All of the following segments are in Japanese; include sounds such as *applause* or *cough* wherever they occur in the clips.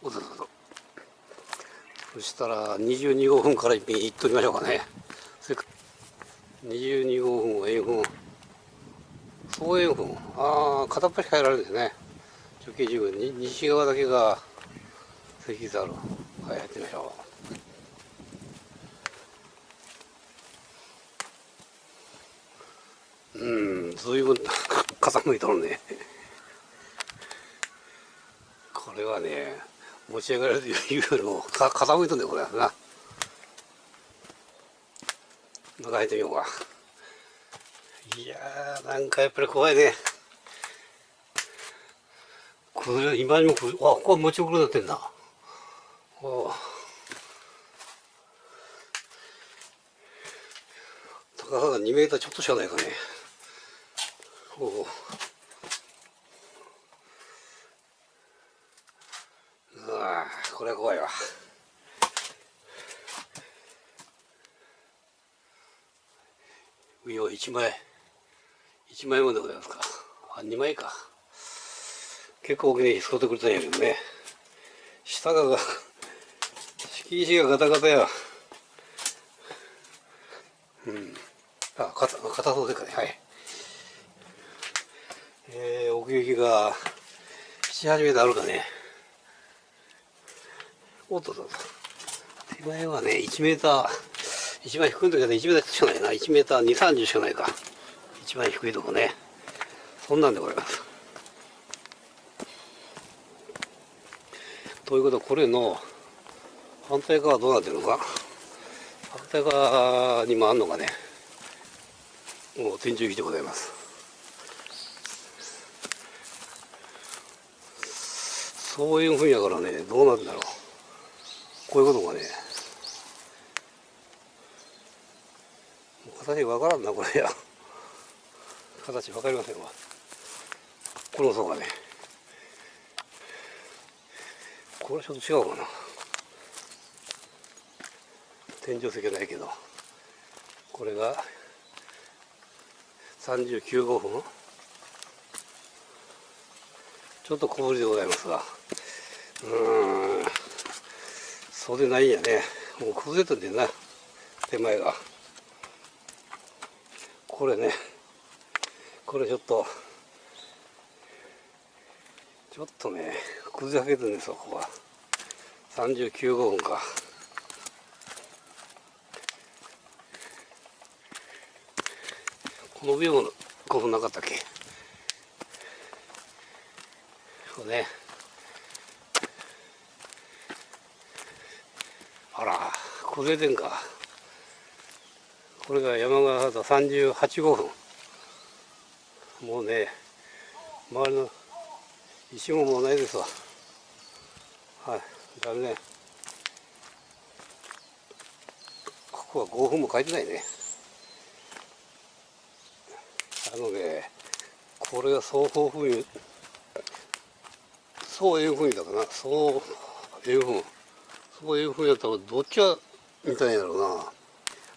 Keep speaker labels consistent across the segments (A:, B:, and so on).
A: おどうぞ。そしたら22号分から一品いっときましょうかね。それか22号分は円墳。総円墳。ああ片っ端変えられるんですね。直径10分。西側だけが石ざるはいやってみましょう。うん随分 *laughs* 傾いとるね。これはね持ち上がれるというよりも傾いとんねこれ。はな中入ってみようか。いやーなんかやっぱり怖いね。崩れ今にも崩れあここは持ち遅れになってんだ。お高さが2メーターちょっとしかないかね。おおうわこれは怖いわ。上は1枚。1枚もでございますか。あ2枚か。結構大きに使ってくれたんやけどね。下が敷石がガタガタや。うん。あ硬硬そうでかねはい。えー、奥行きが78メートルあるかね。おっとっと手前はね1メーター一番低い時は1メーターしかないな。1メーター2 3 0しかないか。一番低いとこね。そんなんでございます。ということはこれの反対側はどうなってるのか。反対側にもあんのかね。もう天井木でございます。そういうふうやからねどうなんだろう。こういうことがね。形わからんなこれや。形わかりませんわ。この層がね。これちょっと違うかな。天井石ないけど。これが39号分ちょっと小ぶりでございますが。うん。そうでないんやね。もう崩れてんでな手前が。これねこれちょっとちょっとね崩れかけてるんですよここは39号分か。この上も5分なかったっけ？そうねあら崩れてんか。これが山川畑38号。分もうね周りの石ももうないですわ。はいだめねここは5分も書いてないね。あのねこれが双方風味そういうふうにだかな。そういうふうそういうふうやったらどっちがみたいやろうな。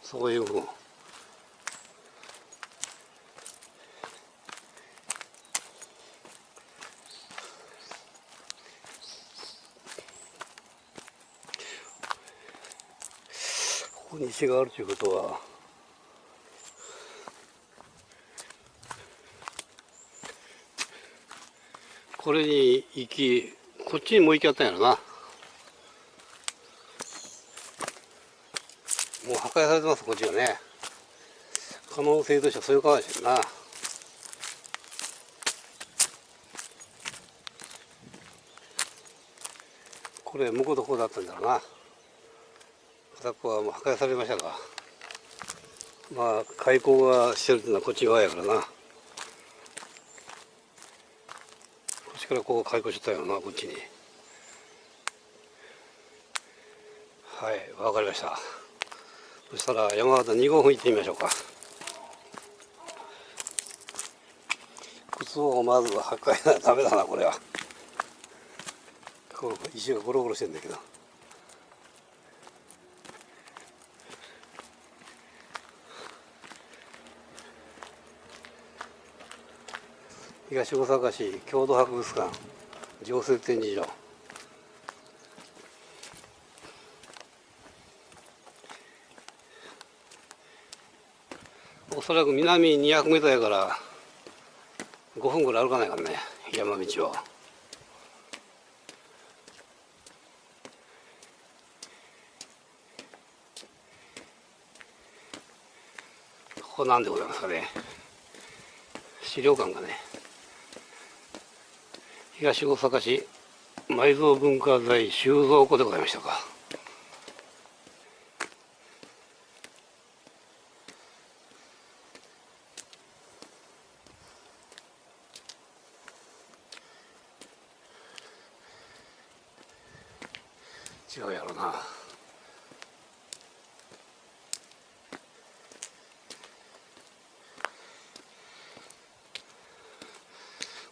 A: そういうふうここに石があるということは。これに行きこっちにもう行きあったんやろなもう破壊されてますこっちがね。可能性としてはそういうかもしれんな。これ向こうとこうだったんだろうな。片っぽはもう破壊されましたが。まあ開口がしてるっていうのはこっち側やからな。こっちからこう開口してたよなこっちに。はいわかりました。そしたら山形2号分行ってみましょうか。靴をまずは破壊なダメだなこれは。こう石がゴロゴロしてんだけど。東大阪市郷土博物館常設展示場。おそらく南200メートルやから5分ぐらい歩かないからね山道を。ここなんでございますかね。資料館がね。東大阪市埋蔵文化財収蔵庫でございましたか。違うやろな。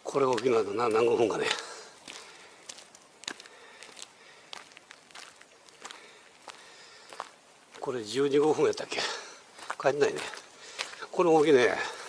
A: これ大きなのな何分かね。これ12、5分やったっけ？帰ってないね。これ大きいね。